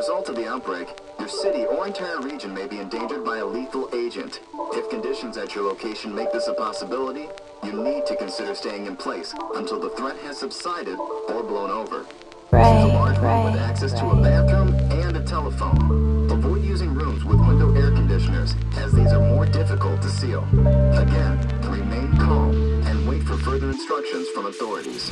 result of the outbreak, your city or entire region may be endangered by a lethal agent. If conditions at your location make this a possibility, you need to consider staying in place until the threat has subsided or blown over. Right, This is a large room right, with access to a bathroom and a telephone. Avoid using rooms with window air conditioners, as these are more difficult to seal. Again, remain calm and wait for further instructions from authorities.